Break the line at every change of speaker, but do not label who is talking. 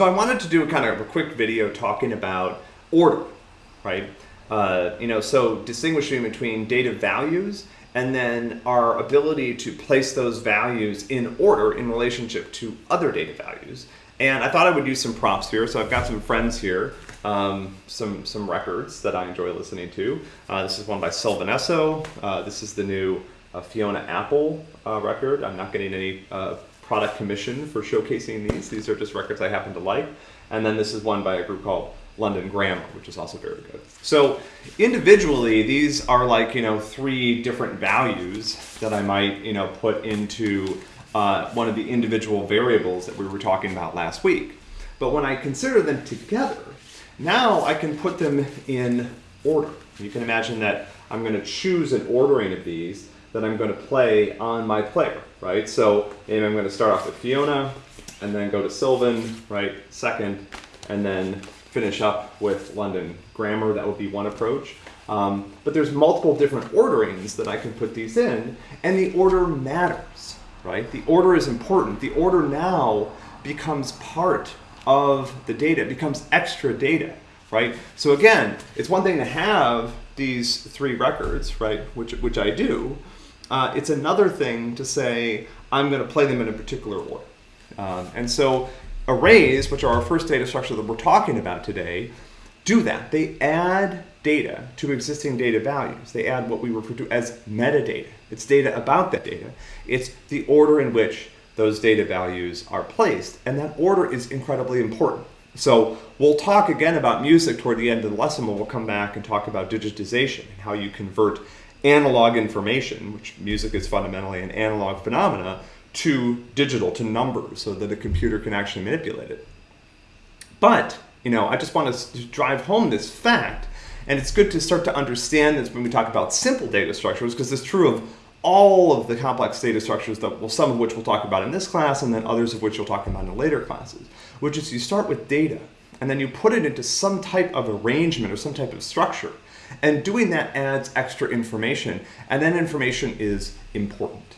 So I wanted to do a kind of a quick video talking about order, right? Uh, you know, so distinguishing between data values and then our ability to place those values in order in relationship to other data values. And I thought I would use some props here. So I've got some friends here, um, some, some records that I enjoy listening to. Uh, this is one by Sylvan Esso. Uh, this is the new uh, Fiona Apple uh, record. I'm not getting any uh, product commission for showcasing these. These are just records I happen to like. And then this is one by a group called London Grammar, which is also very good. So individually, these are like, you know, three different values that I might, you know, put into uh, one of the individual variables that we were talking about last week. But when I consider them together, now I can put them in order. You can imagine that I'm going to choose an ordering of these that I'm going to play on my player, right? So maybe I'm going to start off with Fiona and then go to Sylvan, right, second, and then finish up with London Grammar. That would be one approach. Um, but there's multiple different orderings that I can put these in, and the order matters, right? The order is important. The order now becomes part of the data, becomes extra data, right? So again, it's one thing to have these three records, right, which, which I do, uh, it's another thing to say, I'm going to play them in a particular order. Um, and so arrays, which are our first data structure that we're talking about today, do that. They add data to existing data values. They add what we refer to as metadata. It's data about that data. It's the order in which those data values are placed. And that order is incredibly important. So we'll talk again about music toward the end of the lesson when we'll come back and talk about digitization and how you convert analog information, which music is fundamentally an analog phenomena, to digital, to numbers, so that a computer can actually manipulate it. But, you know, I just want to drive home this fact, and it's good to start to understand this when we talk about simple data structures, because it's true of all of the complex data structures that well, some of which we'll talk about in this class, and then others of which you'll talk about in later classes, which is you start with data, and then you put it into some type of arrangement or some type of structure. And doing that adds extra information, and that information is important.